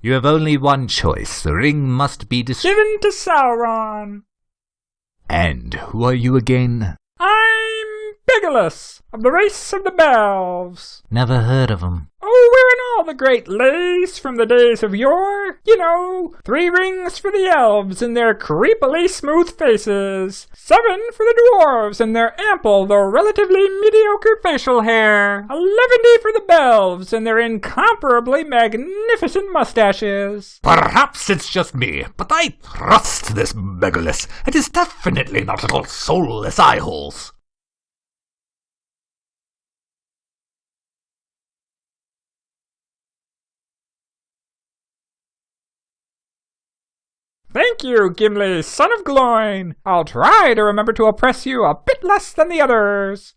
You have only one choice. The ring must be destroyed. Given to Sauron. And who are you again? I'm Legolas, of the race of the Belves. Never heard of 'em. Oh, we're in all the great lace from the days of yore. You know, three rings for the elves and their creepily smooth faces, seven for the dwarves and their ample though relatively mediocre facial hair, eleventy for the Belves and their incomparably magnificent mustaches. Perhaps it's just me, but I trust this Legolas. It is definitely not at all soulless eyeholes. Thank you, Gimli, son of Gloin. I'll try to remember to oppress you a bit less than the others.